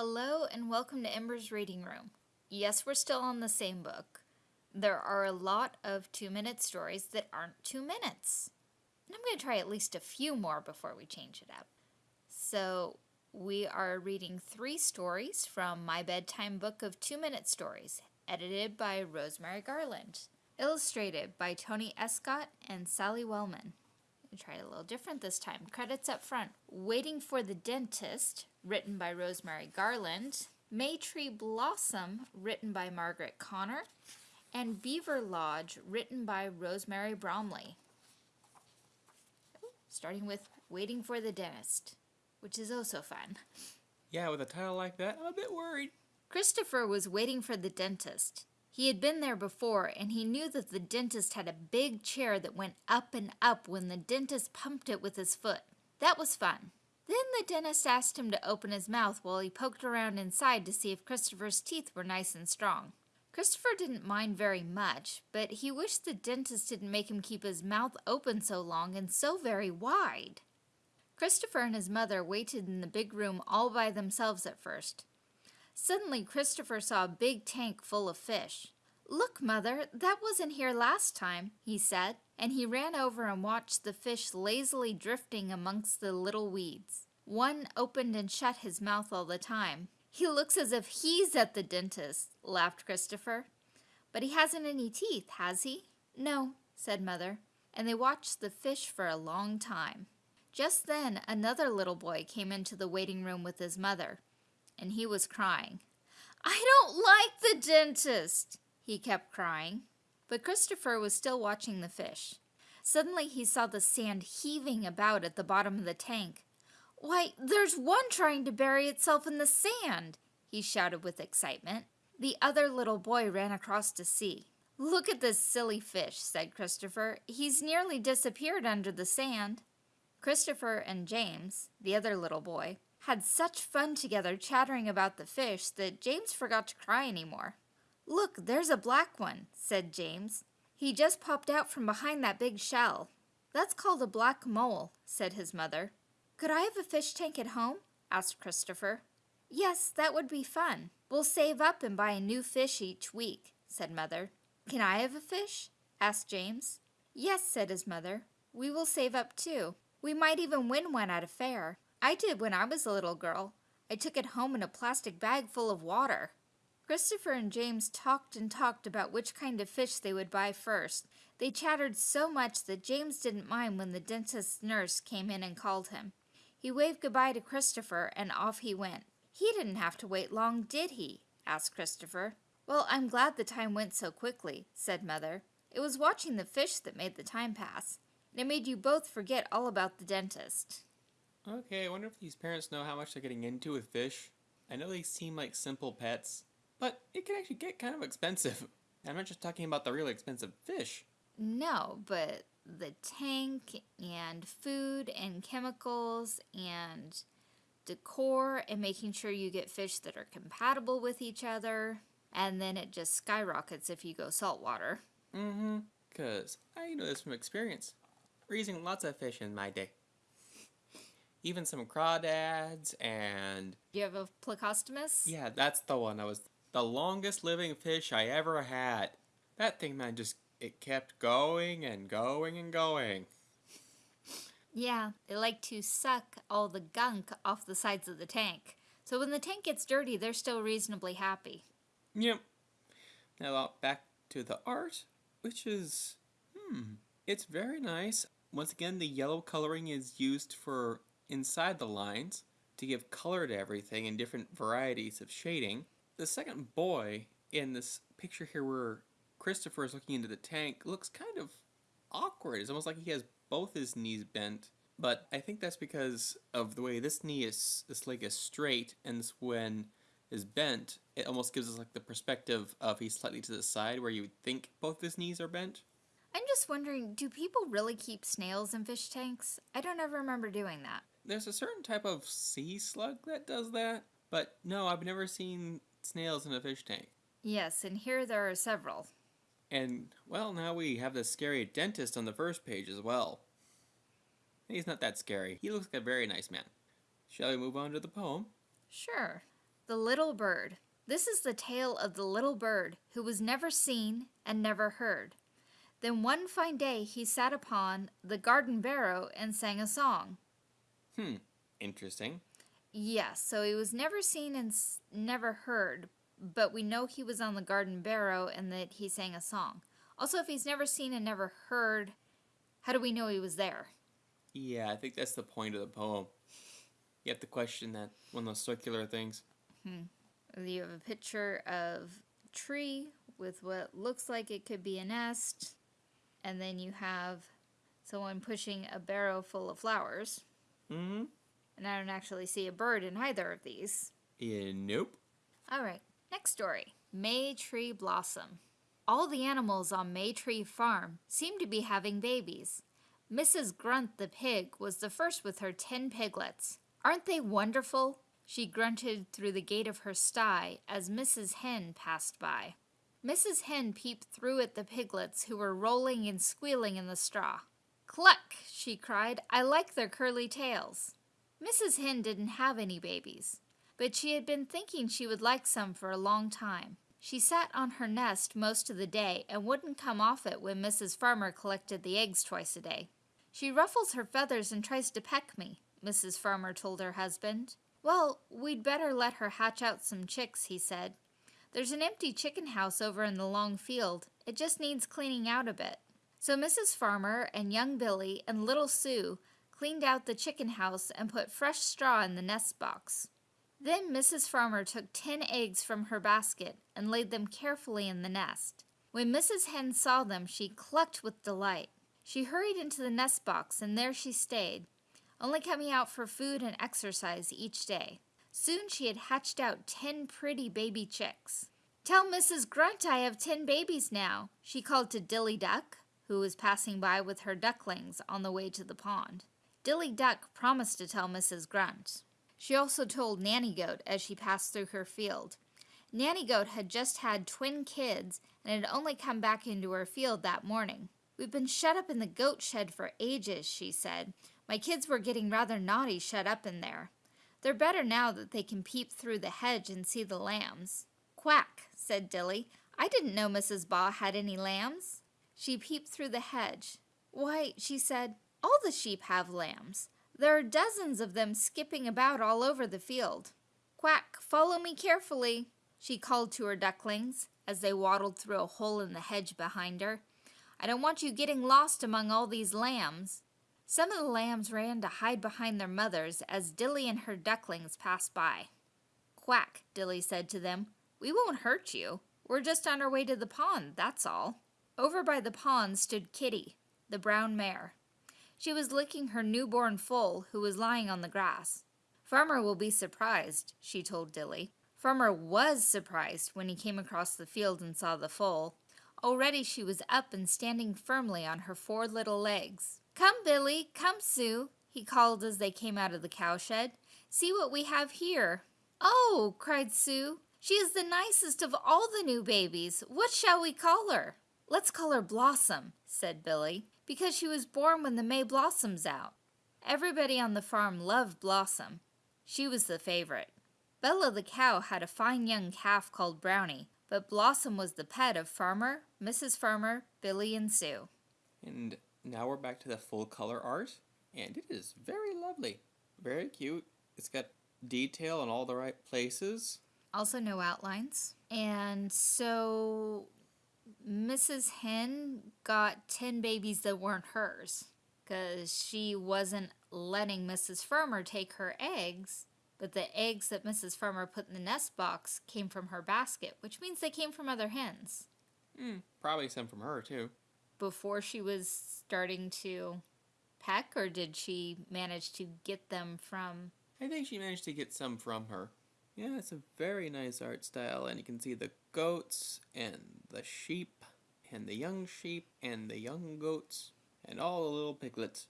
Hello and welcome to Ember's Reading Room. Yes, we're still on the same book. There are a lot of two minute stories that aren't two minutes. And I'm going to try at least a few more before we change it up. So, we are reading three stories from my bedtime book of two minute stories, edited by Rosemary Garland, illustrated by Tony Escott and Sally Wellman. We it a little different this time. Credits up front. Waiting for the Dentist, written by Rosemary Garland. Maytree Blossom, written by Margaret Connor. And Beaver Lodge, written by Rosemary Bromley. Starting with Waiting for the Dentist, which is oh also fun. Yeah, with a title like that, I'm a bit worried. Christopher was waiting for the dentist. He had been there before, and he knew that the dentist had a big chair that went up and up when the dentist pumped it with his foot. That was fun. Then the dentist asked him to open his mouth while he poked around inside to see if Christopher's teeth were nice and strong. Christopher didn't mind very much, but he wished the dentist didn't make him keep his mouth open so long and so very wide. Christopher and his mother waited in the big room all by themselves at first. Suddenly, Christopher saw a big tank full of fish. Look, Mother, that wasn't here last time, he said, and he ran over and watched the fish lazily drifting amongst the little weeds. One opened and shut his mouth all the time. He looks as if he's at the dentist, laughed Christopher. But he hasn't any teeth, has he? No, said Mother, and they watched the fish for a long time. Just then, another little boy came into the waiting room with his mother and he was crying. I don't like the dentist, he kept crying. But Christopher was still watching the fish. Suddenly he saw the sand heaving about at the bottom of the tank. Why, there's one trying to bury itself in the sand, he shouted with excitement. The other little boy ran across to see. Look at this silly fish, said Christopher. He's nearly disappeared under the sand. Christopher and James, the other little boy, had such fun together chattering about the fish that James forgot to cry anymore. Look, there's a black one, said James. He just popped out from behind that big shell. That's called a black mole, said his mother. Could I have a fish tank at home? asked Christopher. Yes, that would be fun. We'll save up and buy a new fish each week, said Mother. Can I have a fish? asked James. Yes, said his mother. We will save up too. We might even win one at a fair. I did when I was a little girl. I took it home in a plastic bag full of water. Christopher and James talked and talked about which kind of fish they would buy first. They chattered so much that James didn't mind when the dentist's nurse came in and called him. He waved goodbye to Christopher and off he went. He didn't have to wait long, did he? asked Christopher. Well, I'm glad the time went so quickly, said Mother. It was watching the fish that made the time pass. And it made you both forget all about the dentist. Okay, I wonder if these parents know how much they're getting into with fish. I know they seem like simple pets, but it can actually get kind of expensive. I'm not just talking about the really expensive fish. No, but the tank and food and chemicals and decor and making sure you get fish that are compatible with each other. And then it just skyrockets if you go saltwater. Mm-hmm. Because I know this from experience. Raising lots of fish in my day even some crawdads and you have a plecostomus? Yeah that's the one that was the longest living fish i ever had. That thing man just it kept going and going and going. Yeah they like to suck all the gunk off the sides of the tank. So when the tank gets dirty they're still reasonably happy. Yep. Now back to the art which is hmm it's very nice. Once again the yellow coloring is used for inside the lines to give color to everything in different varieties of shading. The second boy in this picture here where Christopher is looking into the tank looks kind of awkward. It's almost like he has both his knees bent. But I think that's because of the way this knee is, this leg is straight, and this one is bent, it almost gives us like the perspective of he's slightly to the side where you would think both his knees are bent. I'm just wondering, do people really keep snails in fish tanks? I don't ever remember doing that there's a certain type of sea slug that does that, but no, I've never seen snails in a fish tank. Yes, and here there are several. And, well, now we have the scary dentist on the first page as well. He's not that scary. He looks like a very nice man. Shall we move on to the poem? Sure. The Little Bird. This is the tale of the little bird who was never seen and never heard. Then one fine day he sat upon the garden barrow and sang a song. Hmm, interesting. Yes, so he was never seen and s- never heard, but we know he was on the garden barrow and that he sang a song. Also, if he's never seen and never heard, how do we know he was there? Yeah, I think that's the point of the poem. You have to question that one of those circular things. Hmm. You have a picture of a tree with what looks like it could be a nest, and then you have someone pushing a barrow full of flowers. Mm-hmm. And I don't actually see a bird in either of these. Yeah, nope. All right, next story May Tree Blossom. All the animals on May Tree Farm seem to be having babies. Mrs. Grunt the pig was the first with her ten piglets. Aren't they wonderful? She grunted through the gate of her sty as Mrs. Hen passed by. Mrs. Hen peeped through at the piglets who were rolling and squealing in the straw. Cluck, she cried, I like their curly tails. Mrs. Hen didn't have any babies, but she had been thinking she would like some for a long time. She sat on her nest most of the day and wouldn't come off it when Mrs. Farmer collected the eggs twice a day. She ruffles her feathers and tries to peck me, Mrs. Farmer told her husband. Well, we'd better let her hatch out some chicks, he said. There's an empty chicken house over in the long field. It just needs cleaning out a bit. So Mrs. Farmer and young Billy and little Sue cleaned out the chicken house and put fresh straw in the nest box. Then Mrs. Farmer took ten eggs from her basket and laid them carefully in the nest. When Mrs. Hen saw them, she clucked with delight. She hurried into the nest box, and there she stayed, only coming out for food and exercise each day. Soon she had hatched out ten pretty baby chicks. Tell Mrs. Grunt I have ten babies now, she called to Dilly Duck, who was passing by with her ducklings on the way to the pond. Dilly Duck promised to tell Mrs. Grunt. She also told Nanny Goat as she passed through her field. Nanny Goat had just had twin kids and had only come back into her field that morning. We've been shut up in the goat shed for ages, she said. My kids were getting rather naughty shut up in there. They're better now that they can peep through the hedge and see the lambs. Quack, said Dilly. I didn't know Mrs. Baa had any lambs. She peeped through the hedge. Why, she said, all the sheep have lambs. There are dozens of them skipping about all over the field. Quack, follow me carefully, she called to her ducklings as they waddled through a hole in the hedge behind her. I don't want you getting lost among all these lambs. Some of the lambs ran to hide behind their mothers as Dilly and her ducklings passed by. Quack, Dilly said to them. We won't hurt you. We're just on our way to the pond, that's all. Over by the pond stood Kitty, the brown mare. She was licking her newborn foal, who was lying on the grass. Farmer will be surprised, she told Dilly. Farmer was surprised when he came across the field and saw the foal. Already she was up and standing firmly on her four little legs. Come, Billy, come, Sue, he called as they came out of the cowshed. See what we have here. Oh, cried Sue, she is the nicest of all the new babies. What shall we call her? Let's call her Blossom, said Billy, because she was born when the May blossoms out. Everybody on the farm loved Blossom. She was the favorite. Bella the cow had a fine young calf called Brownie, but Blossom was the pet of Farmer, Mrs. Farmer, Billy, and Sue. And now we're back to the full color art, and it is very lovely. Very cute. It's got detail in all the right places. Also, no outlines. And so Mrs. Hen got 10 babies that weren't hers because she wasn't letting Mrs. Farmer take her eggs. But the eggs that Mrs. Farmer put in the nest box came from her basket, which means they came from other hens Hmm, probably some from her, too. before she was starting to peck, or did she manage to get them from? I think she managed to get some from her. Yeah, it's a very nice art style, and you can see the goats and the sheep and the young sheep and the young goats and all the little piglets.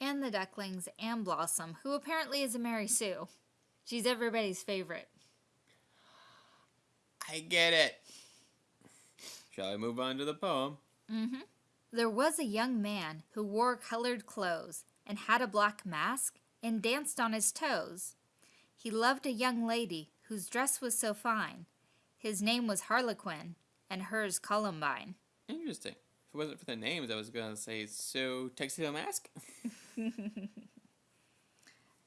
And the ducklings and Blossom, who apparently is a Mary Sue. She's everybody's favorite. I get it. Shall I move on to the poem? Mm-hmm. There was a young man who wore colored clothes and had a black mask and danced on his toes. He loved a young lady whose dress was so fine. His name was Harlequin, and hers Columbine. Interesting. If it wasn't for the names, I was going to say, so Tuxedo Mask?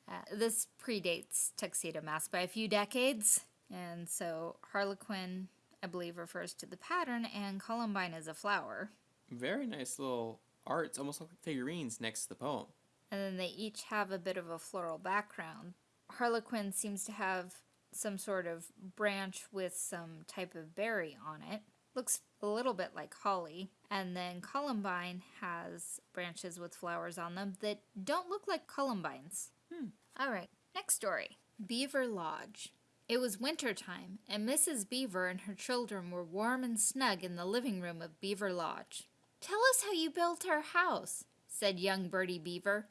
Uh, this predates Tuxedo Mask by a few decades, and so Harlequin, I believe, refers to the pattern, and Columbine is a flower. Very nice little arts, almost like figurines next to the poem. And then they each have a bit of a floral background. Harlequin seems to have some sort of branch with some type of berry on it. Looks a little bit like holly. And then Columbine has branches with flowers on them that don't look like columbines. Hmm. All right, next story Beaver Lodge. It was winter time, and Mrs. Beaver and her children were warm and snug in the living room of Beaver Lodge. Tell us how you built our house, said young Bertie Beaver.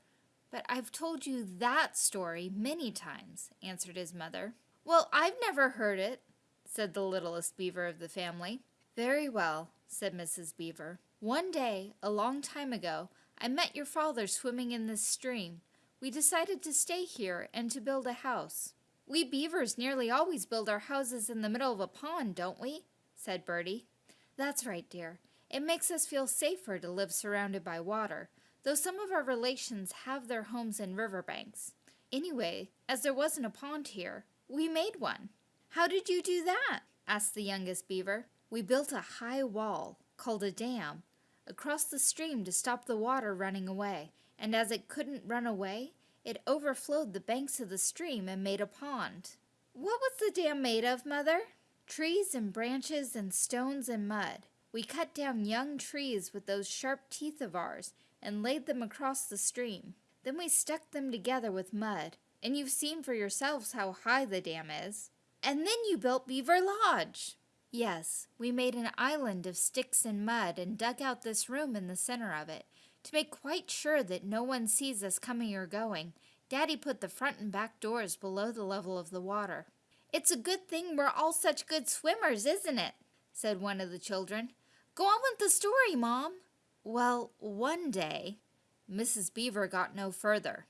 But I've told you that story many times, answered his mother. Well, I've never heard it, said the littlest beaver of the family. Very well, said Mrs. Beaver. One day, a long time ago, I met your father swimming in this stream. We decided to stay here and to build a house. We beavers nearly always build our houses in the middle of a pond, don't we? said Bertie. That's right, dear. It makes us feel safer to live surrounded by water, though some of our relations have their homes in riverbanks. Anyway, as there wasn't a pond here, we made one. How did you do that? asked the youngest beaver. We built a high wall, called a dam, across the stream to stop the water running away, and as it couldn't run away, it overflowed the banks of the stream and made a pond. What was the dam made of, Mother? Trees and branches and stones and mud. We cut down young trees with those sharp teeth of ours and laid them across the stream. Then we stuck them together with mud, and you've seen for yourselves how high the dam is. And then you built Beaver Lodge. Yes, we made an island of sticks and mud and dug out this room in the center of it. To make quite sure that no one sees us coming or going, Daddy put the front and back doors below the level of the water. It's a good thing we're all such good swimmers, isn't it? said one of the children. Go on with the story, Mom. Well, one day, Mrs. Beaver got no further.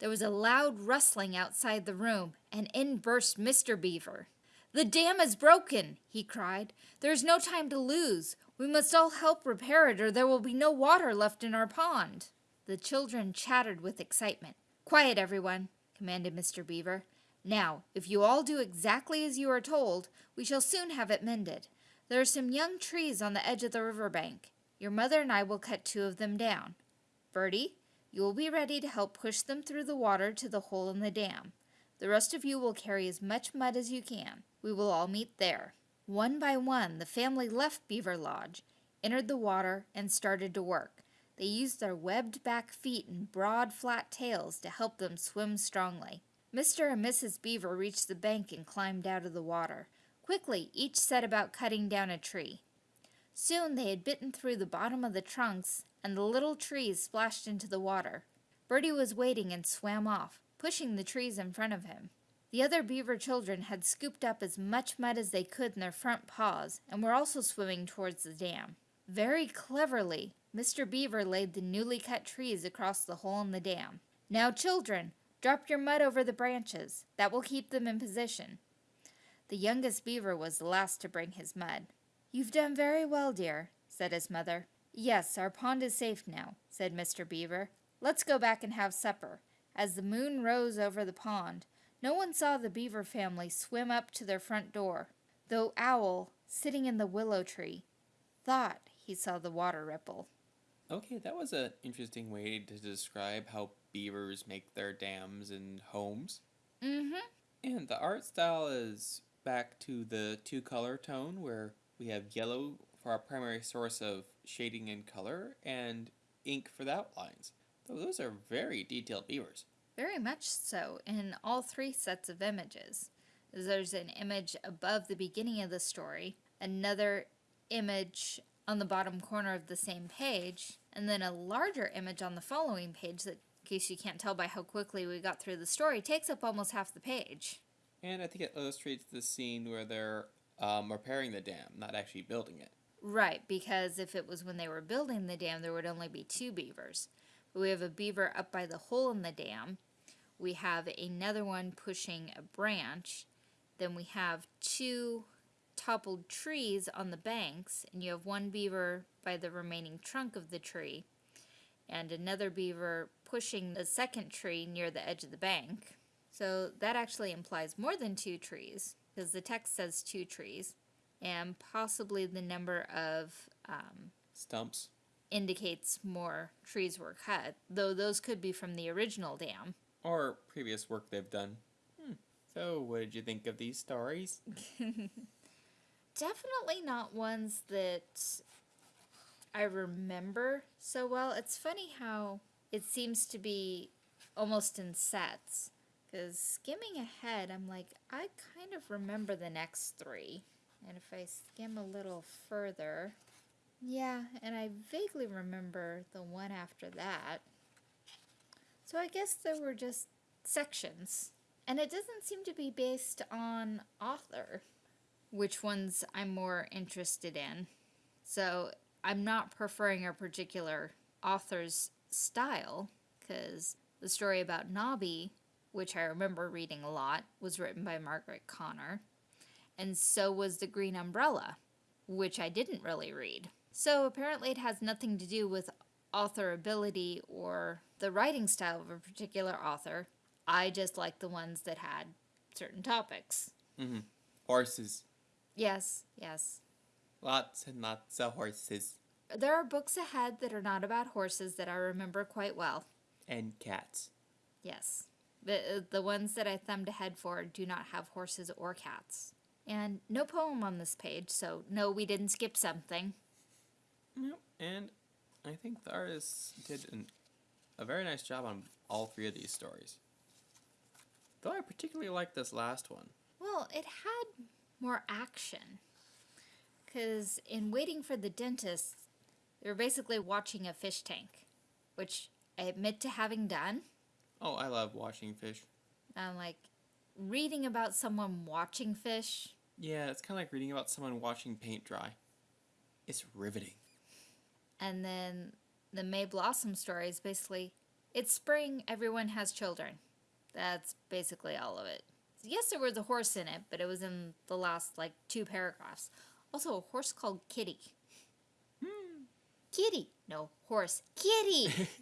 There was a loud rustling outside the room, and in burst Mr. Beaver. The dam is broken, he cried. There is no time to lose. We must all help repair it, or there will be no water left in our pond. The children chattered with excitement. Quiet, everyone, commanded Mr. Beaver. Now, if you all do exactly as you are told, we shall soon have it mended. There are some young trees on the edge of the river bank. Your mother and I will cut two of them down. Bertie, you will be ready to help push them through the water to the hole in the dam. The rest of you will carry as much mud as you can. We will all meet there. One by one, the family left Beaver Lodge, entered the water, and started to work. They used their webbed back feet and broad, flat tails to help them swim strongly. Mr. and Mrs. Beaver reached the bank and climbed out of the water. Quickly, each set about cutting down a tree. Soon they had bitten through the bottom of the trunks, and the little trees splashed into the water. Bertie was waiting and swam off, pushing the trees in front of him. The other beaver children had scooped up as much mud as they could in their front paws and were also swimming towards the dam. Very cleverly, Mr. Beaver laid the newly cut trees across the hole in the dam. Now, children, drop your mud over the branches. That will keep them in position. The youngest beaver was the last to bring his mud. You've done very well, dear, said his mother. Yes, our pond is safe now, said Mr. Beaver. Let's go back and have supper. As the moon rose over the pond, no one saw the beaver family swim up to their front door, though Owl, sitting in the willow tree, thought he saw the water ripple. Okay, that was an interesting way to describe how beavers make their dams and homes. Mm-hmm. And the art style is back to the two color tone where we have yellow for our primary source of shading and color and ink for the outlines. Those are very detailed beavers. Very much so in all three sets of images. There's an image above the beginning of the story, another image on the bottom corner of the same page, and then a larger image on the following page that, in case you can't tell by how quickly we got through the story, takes up almost half the page. And I think it illustrates the scene where they're um, repairing the dam, not actually building it. Right, because if it was when they were building the dam, there would only be two beavers. But we have a beaver up by the hole in the dam. We have another one pushing a branch. Then we have two toppled trees on the banks, and you have one beaver by the remaining trunk of the tree, and another beaver pushing the second tree near the edge of the bank. So that actually implies more than two trees, because the text says two trees, and possibly the number of um, Stumps. indicates more trees were cut, though those could be from the original dam. Or previous work they've done. Hmm. So, what did you think of these stories? Definitely not ones that I remember so well. It's funny how it seems to be almost in sets. Because skimming ahead, I'm like, I kind of remember the next three. And if I skim a little further, yeah, and I vaguely remember the one after that. So I guess there were just sections. And it doesn't seem to be based on author, which ones I'm more interested in. So I'm not preferring a particular author's style, because the story about Nobby, which I remember reading a lot, was written by Margaret Connor. And so was The Green Umbrella, which I didn't really read. So apparently it has nothing to do with author ability or the writing style of a particular author. I just like the ones that had certain topics. Mm-hmm. Horses. Yes, yes. Lots and lots of horses. There are books ahead that are not about horses that I remember quite well. And cats. Yes. The, the ones that I thumbed ahead for do not have horses or cats. And no poem on this page, so no, we didn't skip something. Yep. And I think the artist did an, a very nice job on all three of these stories. Though I particularly like this last one. Well, it had more action. Because in Waiting for the Dentist, they were basically watching a fish tank, which I admit to having done. Oh, I love watching fish. I'm like, reading about someone watching fish, Yeah, it's kind of like reading about someone watching paint dry. It's riveting. And then the May Blossom story is basically it's spring, everyone has children. That's basically all of it. Yes, there was a horse in it, but it was in the last like two paragraphs. Also, a horse called Kitty. Kitty. No, horse. Kitty.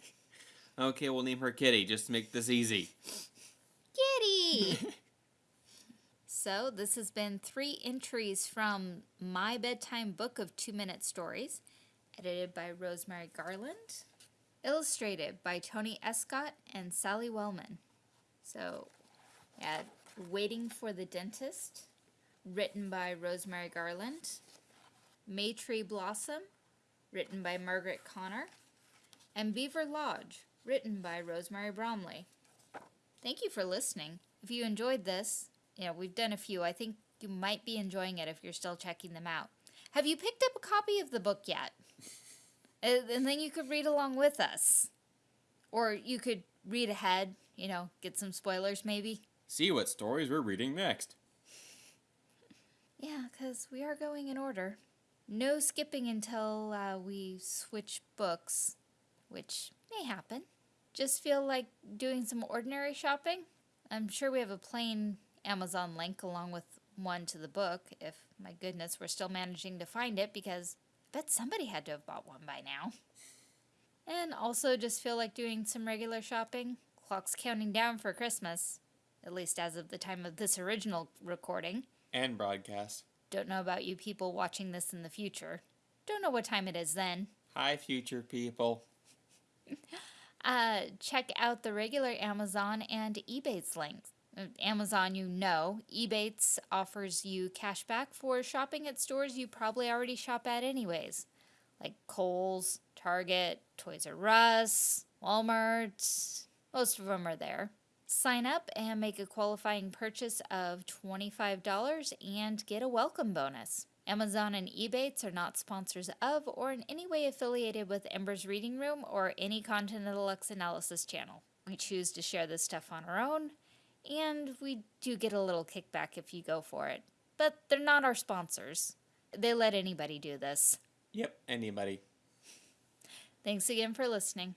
Okay, we'll name her Kitty just to make this easy. Kitty. so, this has been three entries from My Bedtime Book of Two Minute Stories, edited by Rosemary Garland, illustrated by Tony Escott and Sally Wellman. So, yeah, Waiting for the Dentist, written by Rosemary Garland, May Tree Blossom, written by Margaret Connor, and Beaver Lodge, written by Rosemary Bromley. Thank you for listening. If you enjoyed this, you know, we've done a few. I think you might be enjoying it if you're still checking them out. Have you picked up a copy of the book yet? And then you could read along with us. Or you could read ahead, you know, get some spoilers maybe. See what stories we're reading next. Yeah, because we are going in order. No skipping until uh, we switch books, which may happen. Just feel like doing some ordinary shopping? I'm sure we have a plain Amazon link along with one to the book, if my goodness, we're still managing to find it because bet somebody had to have bought one by now. And also just feel like doing some regular shopping. Clock's counting down for Christmas, at least as of the time of this original recording. And broadcast. Don't know about you people watching this in the future. Don't know what time it is then. Hi, future people. Uh, check out the regular Amazon and Ebates links. Amazon, you know. Ebates offers you cash back for shopping at stores you probably already shop at anyways. Like Kohl's, Target, Toys R Us, Walmart. Most of them are there. Sign up and make a qualifying purchase of $25 and get a welcome bonus. Amazon and Ebates are not sponsors of or in any way affiliated with Ember's Reading Room or any Content Deluxe Analysis channel. We choose to share this stuff on our own, and we do get a little kickback if you go for it. But they're not our sponsors. They let anybody do this. Yep, anybody. Thanks again for listening.